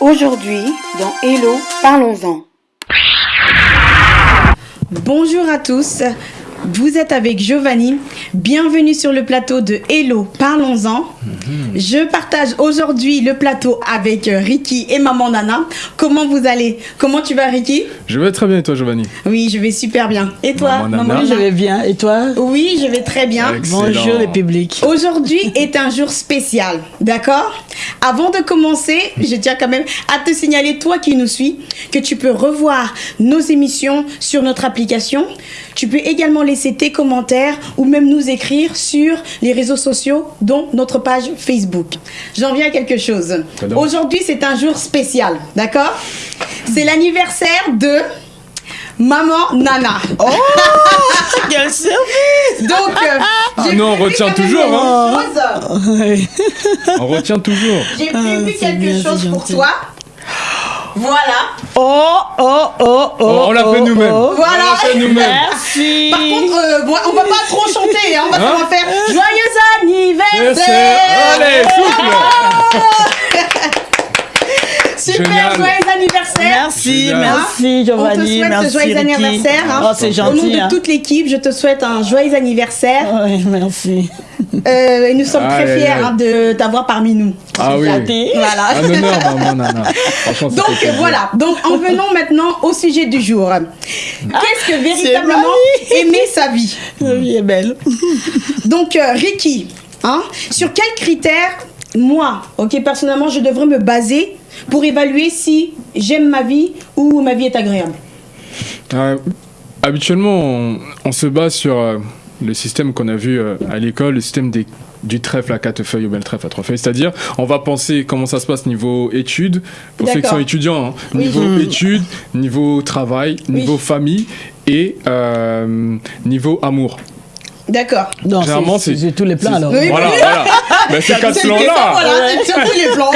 Aujourd'hui, dans Hello, parlons-en. Bonjour à tous, vous êtes avec Giovanni. Bienvenue sur le plateau de Hello, parlons-en. Je partage aujourd'hui le plateau avec euh, Ricky et maman Nana. Comment vous allez? Comment tu vas Ricky? Je vais très bien et toi Giovanni? Oui, je vais super bien. Et toi, Maman Nana? Je vais bien. Et toi? Oui, je vais très bien. Excellent. Bonjour le public. Aujourd'hui est un jour spécial, d'accord? Avant de commencer, je tiens quand même à te signaler, toi qui nous suis, que tu peux revoir nos émissions sur notre application. Tu peux également laisser tes commentaires ou même nous écrire sur les réseaux sociaux, dont notre page Facebook. J'en viens à quelque chose. Aujourd'hui, c'est un jour spécial, d'accord? C'est l'anniversaire de Maman Nana. Oh Donc, euh, Ah non, on retient toujours, hein. On retient toujours. J'ai Ah, prévu c'est quelque bien, chose pour gentil. toi. Voilà. Oh, oh, oh, oh. Oh, on l'a fait oh, nous-mêmes. oh. Voilà. On l'a fait nous-mêmes. Merci. Par contre, euh, on va pas trop chanter, hein, on, va, Hein on va faire joyeux anniversaire. Allez, souffle Super, Génial. joyeux anniversaire. Merci, Génial. merci On te Giovanni, souhaite merci joyeux Ricky. anniversaire. hein. Oh, c'est Au nom gentil. de hein. toute l'équipe, je te souhaite un joyeux anniversaire. Ouais, merci. Euh, et nous sommes très fiers hein, de t'avoir parmi nous. Ah oui. Flatté. Voilà. Un honneur, maman Nana. Franchement, ça Donc voilà, donc en venons maintenant au sujet du jour. Qu'est-ce que véritablement aimer sa vie? La vie est belle. Donc euh, Ricky, hein, sur quels critères moi, ok, personnellement, je devrais me baser pour évaluer si j'aime ma vie ou ma vie est agréable Euh, habituellement, on, on se base sur euh, le système qu'on a vu euh, à l'école, le système des, du trèfle à quatre feuilles ou bien le trèfle à trois feuilles. C'est-à-dire, on va penser comment ça se passe niveau études, pour ceux qui sont étudiants, hein. Oui. niveau études, niveau travail, niveau famille et euh, niveau amour. D'accord. Non, Généralement, c'est tous les plans alors. Oui. Voilà, voilà. Quatre C'est les plans.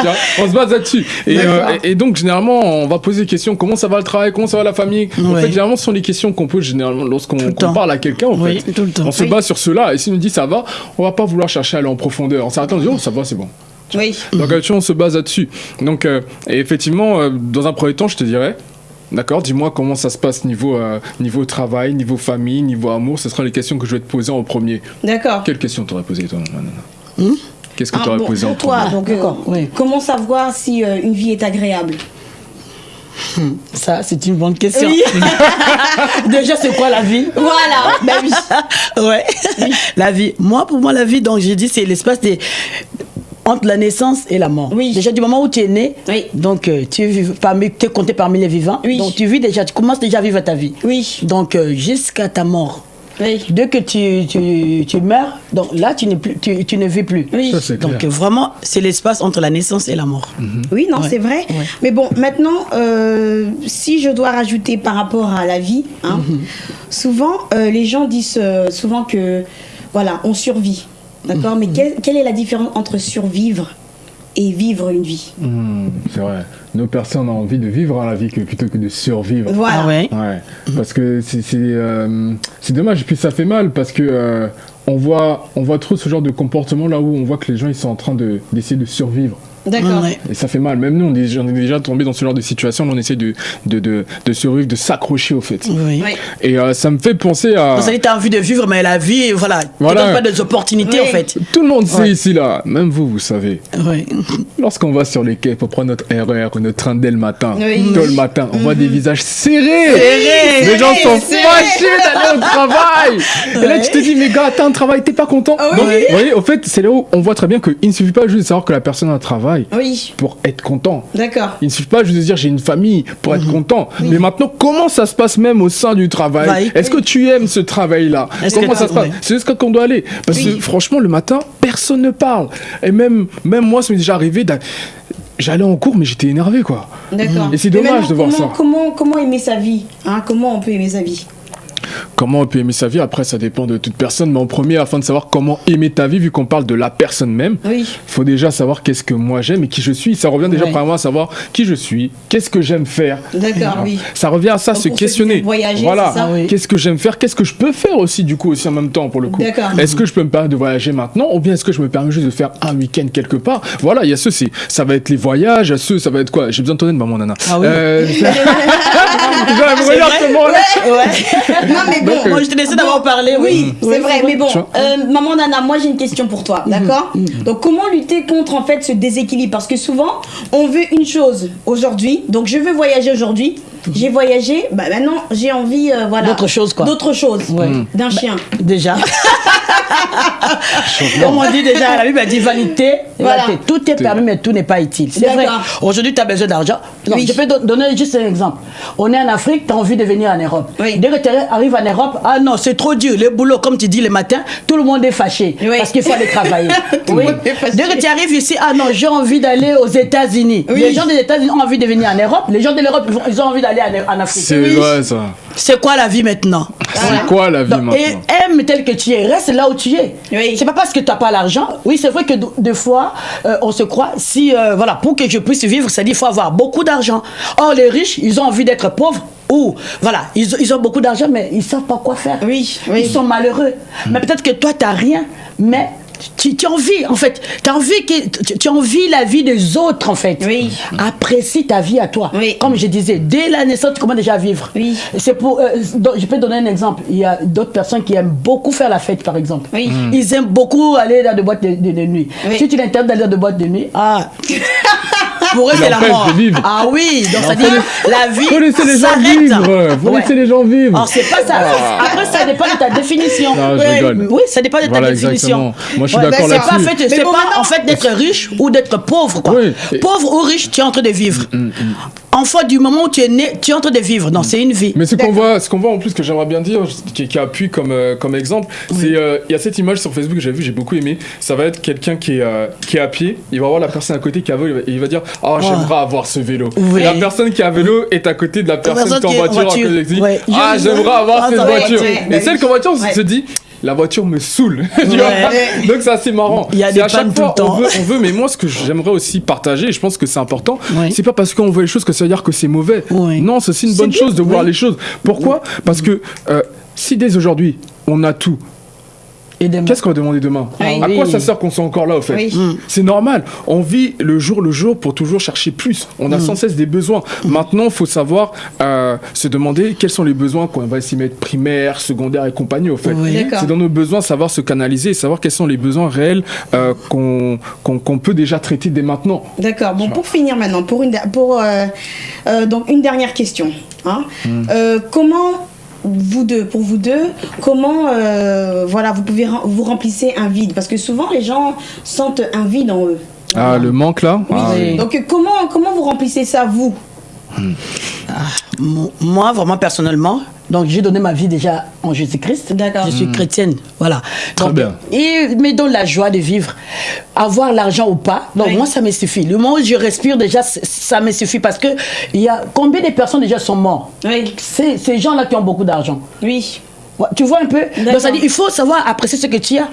Tiens, on se base là-dessus. Et, euh, et, et donc, généralement, on va poser des questions comment ça va le travail, comment ça va la famille? En Ouais. fait, généralement, ce sont les questions qu'on pose généralement lorsqu'on parle à quelqu'un. En Oui, fait. tout le temps. On se base sur cela. Et s'il nous dit ça va, on va pas vouloir chercher à aller en profondeur. En s'arrêtant, on dit oh, ça va, c'est bon. Oui. Donc, on se base là-dessus. Donc, euh, et effectivement, euh, dans un premier temps, je te dirais. D'accord, dis-moi comment ça se passe niveau, euh, niveau travail, niveau famille, niveau amour. Ce seront les questions que je vais te poser en premier. D'accord. Quelles questions t'aurais posées, toi, Nana Hmm Qu'est-ce que Ah, t'aurais bon, posé en pour toi, premier donc, euh, oui. comment savoir si euh, une vie est agréable Ça, c'est une bonne question. Oui. Déjà, c'est quoi la vie Voilà. Ben oui. Ouais. La vie. Moi, pour moi, la vie, donc j'ai dit, c'est l'espace des entre la naissance et la mort. Oui. Déjà du moment où tu es né, Oui. donc euh, tu es parmi, compté parmi les vivants. Oui. Donc tu vis déjà, tu commences déjà à vivre ta vie. Oui. Donc euh, jusqu'à ta mort. Oui. Dès que tu, tu, tu meurs, donc là tu, n'es plus, tu, tu ne vis plus. Oui. Ça, Donc clair. vraiment, c'est l'espace entre la naissance et la mort. Oui, non, Ouais. c'est vrai. Ouais. Mais bon, maintenant, euh, si je dois rajouter par rapport à la vie, hein, Mhm. souvent, euh, les gens disent euh, souvent que, voilà, on survit. D'accord. Mais quelle, quelle est la différence entre survivre et vivre une vie? Hmm, c'est vrai. Nos personnes ont envie de vivre la vie que, plutôt que de survivre. Voilà. Ah ouais? Ouais, parce que c'est c'est, euh, c'est dommage, et puis ça fait mal parce que euh, on, voit, on voit trop ce genre de comportement là où on voit que les gens ils sont en train de- d'essayer de, survivre. D'accord. Ouais. Et ça fait mal. Même nous, on est, on est déjà tombé dans ce genre de situation on essaie de, de, de, de survivre, de s'accrocher au fait. Oui. Oui. Et euh, ça me fait penser à. Donc, ça dit, tu as envie de vivre, mais la vie, voilà, Voilà. tu donne pas des opportunités Oui. en fait. Tout le monde sait Ouais. ici là, même vous, vous savez. Ouais. Lorsqu'on va sur les quais pour prendre notre RER ou notre train dès le matin, Oui. tôt le matin, on voit des visages serrés. Serrés, les gens sont fâchés d'aller au travail. Et là, tu te dis, mais gars, t'as un travail, t'es pas content. Ah oui. Donc, vous voyez, au fait, c'est là où on voit très bien qu'il ne suffit pas juste de savoir que la personne a un travail Oui. pour être content. D'accord. Il ne suffit pas juste de dire j'ai une famille pour être content. Mais maintenant, comment ça se passe même au sein du travail Oui. Est-ce que tu aimes ce travail-là Comment ça se passe. C'est jusqu'à qu'on doit aller. Parce Oui. que franchement, le matin, personne ne parle. Et même, même moi, ça m'est déjà arrivé. J'allais en cours, mais j'étais énervé, quoi. D'accord. Et c'est dommage de voir comment, ça. Comment, comment aimer sa vie hein? Comment on peut aimer sa vie? Comment on peut aimer sa vie, après ça dépend de toute personne, mais en premier, afin de savoir comment aimer ta vie, vu qu'on parle de la personne même, Oui. faut déjà savoir qu'est-ce que moi j'aime et qui je suis. Ça revient déjà premièrement à savoir qui je suis, qu'est-ce que j'aime faire. D'accord, oui. Ça revient à ça, Donc, se questionner. voyager, voilà. Oui. Qu'est-ce que j'aime faire Qu'est-ce que je peux faire aussi, du coup, aussi en même temps, pour le coup D'accord. Est-ce que je peux me permettre de voyager maintenant Ou bien est-ce que je me permets juste de faire un week-end quelque part? Voilà, il y a c'est- ça va être les voyages, ceux, ça va être quoi? J'ai besoin de ton aide, maman nana. Ah oui. Euh. Non, mais bon. Moi, je te laissais d'avoir parlé. Oui, c'est vrai, mais bon, euh, maman Nana, moi j'ai une question pour toi, d'accord Donc comment lutter contre en fait ce déséquilibre? Parce que souvent, on veut une chose aujourd'hui, donc je veux voyager aujourd'hui, j'ai voyagé, bah maintenant j'ai envie, euh, voilà. D'autre chose, quoi. D'autre chose, Ouais. d'un chien. Déjà. Comme on dit déjà, la Bible a dit vanité. Voilà. vanité. Tout est permis, mais tout n'est pas utile. C'est vrai. Aujourd'hui, tu as besoin d'argent. Oui. Je peux don- donner juste un exemple. On est en Afrique, tu as envie de venir en Europe. Oui. Dès que tu arrives en Europe, ah non, c'est trop dur. Le boulot, comme tu dis le matin, tout le monde est fâché. Oui. Parce qu'il faut aller travailler. Dès que tu arrives ici, ah non, j'ai envie d'aller aux États-Unis. Oui. Les gens des États-Unis ont envie de venir en Europe. Les gens de l'Europe, ils ont- envie d'aller en, en Afrique. C'est vrai, ça. C'est quoi la vie maintenant C'est quoi la vie donc, maintenant et aime tel que tu es, reste là où tu es. Oui. C'est pas parce que tu n'as pas l'argent. Oui, c'est vrai que des fois, euh, on se croit, si, euh, voilà, pour que je puisse vivre, c'est-à-dire qu'il faut avoir beaucoup d'argent. Or, les riches, ils ont envie d'être pauvres. Ou, voilà, ils, ils ont beaucoup d'argent, mais ils savent pas quoi faire. Oui, oui. Ils sont malheureux. Mais peut-être que toi, tu n'as rien, mais tu, tu envie, en fait. Tu envie, que, tu, tu la vie des autres, en fait. Oui. Apprécie ta vie à toi. Oui. Comme je disais, dès la naissance, tu commences déjà à vivre. Oui. C'est pour. euh, je peux donner un exemple. Il y a d'autres personnes qui aiment beaucoup faire la fête, par exemple. Oui. Ils aiment beaucoup aller dans des boîtes de, de- de nuit. Oui. Si tu l'interdis d'aller dans des boîtes de nuit, ah. Pour eux, c'est la mort. de vivre. Ah oui, donc ça dit la vie. Faut laisser les gens vivre. Faut Ouais. laisser les gens vivre. Alors, c'est pas ça. Après, ça dépend de ta définition. Non, je Ouais. rigole. Oui, ça dépend de ta Voilà, définition. exactement. Moi, je suis d'accord c'est pas, en là-dessus. fait, Mais c'est bon, pas en fait d'être riche ou d'être pauvre. Quoi. Oui. Et- Pauvre ou riche, tu es en train de vivre. Enfant, du moment où tu es né, tu es en train de vivre. Non, c'est une vie. Mais ce qu'on voit, ce qu'on voit en plus que j'aimerais bien dire, qui, qui appuie comme euh, comme exemple, c'est euh, il y a cette image sur Facebook que j'ai vue, j'ai beaucoup aimé. Ça va être quelqu'un qui est euh, qui est à pied, il va voir la personne à côté qui a vélo et il va dire ah j'aimerais avoir ce vélo. Oui. La personne qui a vélo est à côté de la personne, personne qui est en est voiture, à voiture. côté, qui dit, Ouais. ah j'aimerais avoir Ah, cette voiture. et celle qui est en voiture Ouais. se dit la voiture me saoule. tu Ouais. vois Donc c'est assez marrant. Il y a C'est des à chaque pannes tout fois, le temps. On veut, on veut, mais moi ce que j'aimerais aussi partager, et je pense que c'est important, Oui. c'est pas parce qu'on voit les choses que ça veut dire que c'est mauvais. Oui. Non, c'est aussi une C'est bonne bien, chose de voir les choses. Pourquoi? Parce que euh, si dès aujourd'hui on a tout. Qu'est-ce qu'on va demander demain Oui. À quoi ça sert qu'on soit encore là au fait Oui. Mm. C'est normal. On vit le jour le jour pour toujours chercher plus. On Mm. a sans cesse des besoins. Maintenant, il faut savoir euh, se demander quels sont les besoins qu'on va s'y mettre primaire, secondaire et compagnie au fait. Oui. C'est dans nos besoins savoir se canaliser et savoir quels sont les besoins réels euh, qu'on peut déjà traiter dès maintenant. D'accord. Bon, pour finir maintenant, pour une, pour, euh, euh, donc une dernière question. hein. Euh, comment vous deux, pour vous deux, comment euh, voilà, vous pouvez rem- vous remplissez un vide? Parce que souvent les gens sentent un vide en eux. Ah, le manque là? Oui. Ah, oui. Donc comment comment vous remplissez ça vous? Mo- Moi, vraiment personnellement, donc j'ai donné ma vie déjà en Jésus-Christ. D'accord. Je suis chrétienne, voilà. Très Donc, bien. Et me donne la joie de vivre, avoir l'argent ou pas. Donc Oui. moi, ça me suffit. Le moment où je respire déjà, ça me suffit parce que il y a combien de personnes déjà sont mortes? Oui. C'est ces gens-là qui ont beaucoup d'argent. Oui. Ouais, Tu vois un peu? Donc ça dit, il faut savoir apprécier ce que tu as.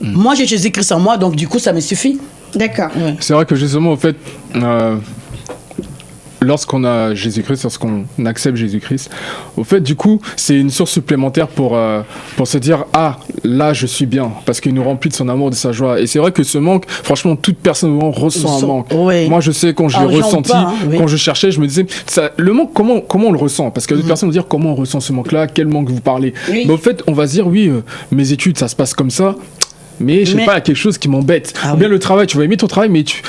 Moi, j'ai Jésus-Christ en moi, donc du coup, ça me suffit. D'accord. C'est vrai que justement, au fait, euh, lorsqu'on a Jésus-Christ, lorsqu'on accepte Jésus-Christ, au fait, du coup, c'est une source supplémentaire pour, euh, pour se dire Ah, là, je suis bien, parce qu'il nous remplit de son amour, de sa joie. Et c'est vrai que ce manque, franchement, toute personne ressent un manque. oui. Moi, je sais, quand je l'ai ou ressenti, pas, hein, oui. quand je cherchais, je me disais ça, Le manque, comment, comment on le ressent? Parce que d'autres personnes vont dire Comment on ressent ce manque-là? Quel manque vous parlez? Oui. Mais au fait, on va se dire Oui, euh, mes études, ça se passe comme ça. Mais je sais Mais- pas, il y a quelque chose qui m'embête. Ah Ou bien oui. le travail, tu vas aimer ton travail, mais tu,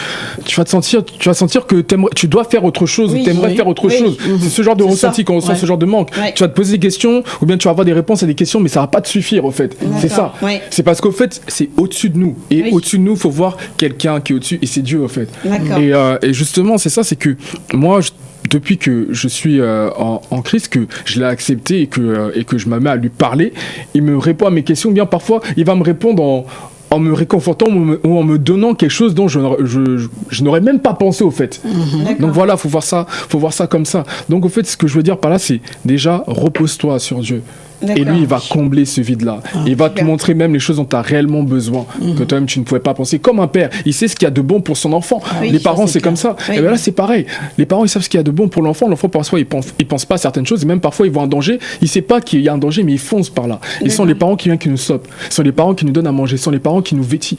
tu vas te sentir, tu vas sentir que tu dois faire autre chose, Oui, ou t'aimerais oui, faire autre chose. C'est ce genre de ressenti quand on ressent Ouais. ce genre de manque. Ouais. Tu vas te poser des questions, ou bien tu vas avoir des réponses à des questions, mais ça va pas te suffire, au fait. C'est ça. Ouais. C'est parce qu'au fait, c'est au-dessus de nous. Et au-dessus de nous, faut voir quelqu'un qui est au-dessus, et c'est Dieu, au fait. Et, euh, et justement, c'est ça, c'est que moi, je- depuis que je suis euh, en, en Christ, que je l'ai accepté et que, euh, et que je me mets à lui parler, il me répond à mes questions. Bien parfois, il va me répondre en, en me réconfortant ou, en me donnant quelque chose dont je, n'aurais- je, je- je n'aurais même pas pensé au fait. D'accord. Donc voilà, faut voir ça, faut voir ça comme ça. Donc au fait, ce que je veux dire par là, c'est déjà repose-toi sur Dieu. Et lui, il va combler ce vide-là. il va te montrer même les choses dont tu as réellement besoin, que toi-même tu ne pouvais pas penser. Comme un père, il sait ce qu'il y a de bon pour son enfant. Oui, les parents, c'est comme ça. Oui. Et bien là, c'est pareil. Les parents, ils savent ce qu'il y a de bon pour l'enfant. L'enfant, parfois, il pense, il pense pas à certaines choses. Et même parfois, ils voient un danger. Il sait pas qu'il y a un danger, mais ils foncent par là. Ils sont les parents qui viennent, qui nous sopent. Ce sont les parents qui nous donnent à manger. Ce sont les parents qui nous vêtissent.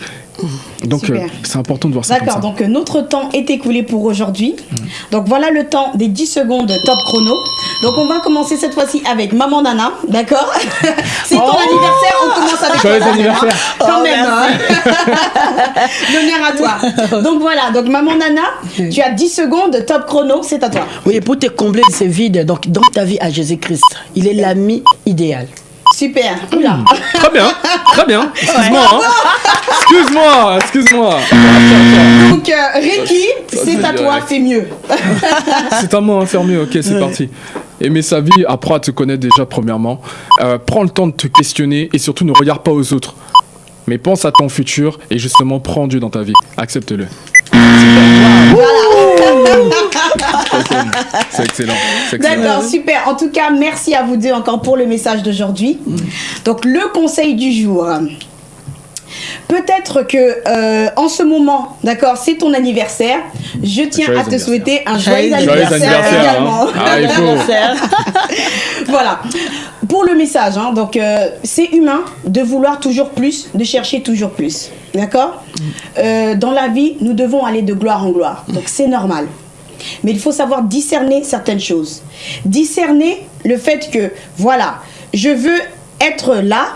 Donc, Super. euh, c'est important de voir ça D'accord, donc euh, notre temps est écoulé pour aujourd'hui. Donc voilà le temps des 10 secondes top chrono. Donc on va commencer cette fois-ci avec Maman Nana, d'accord? C'est ton anniversaire, on commence avec Joyeux toi, Nana. anniversaire. Quand Oh, même, hein. L'honneur à toi. Donc voilà, donc Maman Nana, tu as 10 secondes top chrono, c'est à toi. Oui, pour te combler de ces vides, donc dans ta vie à Jésus-Christ, il est l'ami idéal. Super. Oula. Très bien, très bien. Excuse-moi, hein. Excuse-moi, excuse-moi. Donc euh, Ricky, c'est à toi, fais mieux. C'est à moi, hein, faire mieux. Ok, c'est parti. Aimer sa vie, apprends à te connaître déjà, premièrement. Euh, prends le temps de te questionner et surtout ne regarde pas aux autres. Mais pense à ton futur et justement prends Dieu dans ta vie. Accepte-le. C'est excellent. C'est excellent. D'accord, super. En tout cas, merci à vous deux encore pour le message d'aujourd'hui. Donc, le conseil du jour. Peut-être que euh, en ce moment, d'accord, c'est ton anniversaire. Je tiens Joyeux à te souhaiter un joyeux, Joyeux anniversaire, anniversaire, hein. également. Ah, il faut. voilà. Pour le message, hein, donc euh, c'est humain de vouloir toujours plus, de chercher toujours plus. D'accord? Euh, Dans la vie, nous devons aller de gloire en gloire. Donc c'est normal. Mais il faut savoir discerner certaines choses. Discerner le fait que, voilà, je veux être là,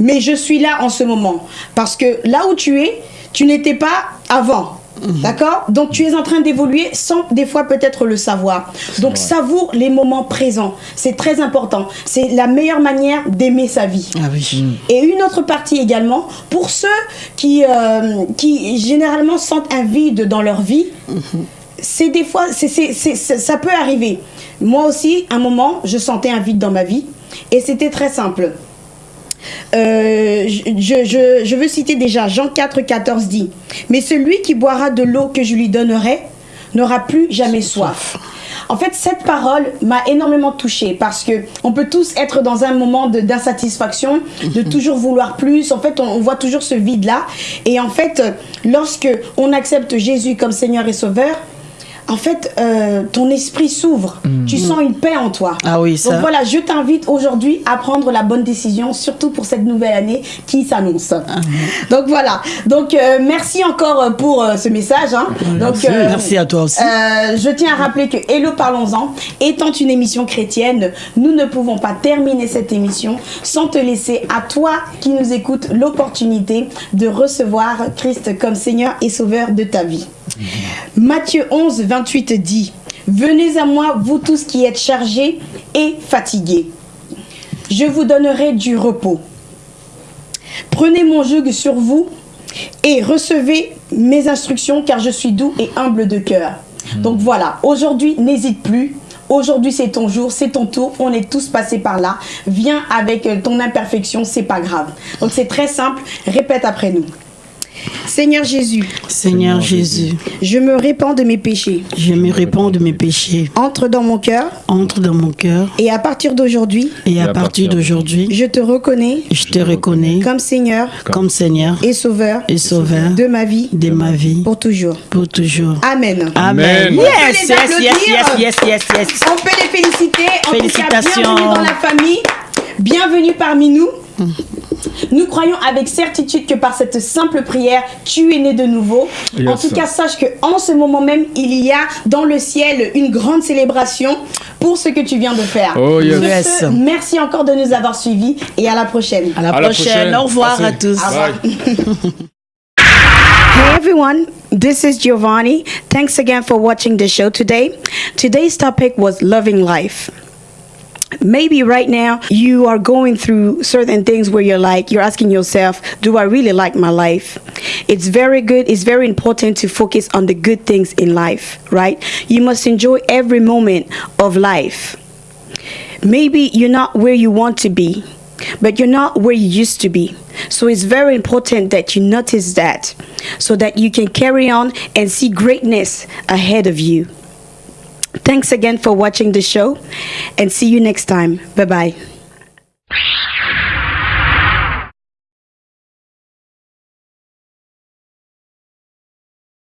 mais je suis là en ce moment. Parce que là où tu es, tu n'étais pas avant. D'accord? Donc tu es en train d'évoluer sans des fois peut-être le savoir. Donc savoure les moments présents. C'est très important. C'est la meilleure manière d'aimer sa vie. Ah oui. Et une autre partie également, pour ceux qui, euh, qui généralement sentent un vide dans leur vie, c'est des fois, ça peut arriver. Moi aussi, un moment, je sentais un vide dans ma vie. Et c'était très simple. Euh, je, je- je- je veux citer déjà Jean 4, 14 dit Mais celui qui boira de l'eau que je lui donnerai n'aura plus jamais soif. En fait, cette parole m'a énormément touchée parce que on peut tous être dans un moment de- d'insatisfaction, de toujours vouloir plus. En fait, on, on voit toujours ce vide-là. Et en fait, euh, lorsque on accepte Jésus comme Seigneur et Sauveur, en fait, euh, ton esprit s'ouvre. Tu sens une paix en toi. Ah oui, ça. Donc voilà, je t'invite aujourd'hui à prendre la bonne décision, surtout pour cette nouvelle année qui s'annonce. Donc voilà. Donc euh, merci encore euh, pour euh, ce message. hein. Donc euh, Merci à toi aussi. euh, je tiens à rappeler que Hello Parlons-en étant une émission chrétienne, nous ne pouvons pas terminer cette émission sans te laisser à toi qui nous écoutes l'opportunité de recevoir Christ comme Seigneur et Sauveur de ta vie. Matthieu 11, 28 dit Venez à moi, vous tous qui êtes chargés et fatigués. Je vous donnerai du repos. Prenez mon joug sur vous et recevez mes instructions car je suis doux et humble de cœur. Donc voilà, aujourd'hui, n'hésite plus. Aujourd'hui, c'est ton jour, c'est ton tour. On est tous passés par là. Viens avec ton imperfection, c'est pas grave. Donc c'est très simple. Répète après nous. Seigneur Jésus, Seigneur Jésus, je me répands de mes péchés. je me réponds de mes péchés. Entre dans mon cœur Entre dans mon cœur et à partir d'aujourd'hui, et à partir d'aujourd'hui, je te reconnais je te reconnais comme Seigneur comme Seigneur et Sauveur et Sauveur de ma vie de ma vie pour toujours. pour toujours. Amen. Amen. Amen. On peut Yes, les yes, yes, yes, yes, yes, yes. On peut les féliciter. En tout cas, Félicitations. bienvenue dans la famille. Bienvenue parmi nous. Nous croyons avec certitude que par cette simple prière, tu es né de nouveau. Yes. En tout cas, sache que en ce moment même, il y a dans le ciel une grande célébration pour ce que tu viens de faire. Oh, yes. Sur Yes. ce, merci encore de nous avoir suivis et à la prochaine. À la À la prochaine. prochaine. Au revoir à tous. Bye. Hey everyone, this is Giovanni. Thanks again for watching the show today. Today's topic was loving life. Maybe right now you are going through certain things where you're like, you're asking yourself, do I really like my life? It's very good, it's very important to focus on the good things in life, right? You must enjoy every moment of life. Maybe you're not where you want to be, but you're not where you used to be. So it's very important that you notice that so that you can carry on and see greatness ahead of you. Thanks again for watching the show and see you next time. Bye-bye.